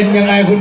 เป็นยังไงคุณ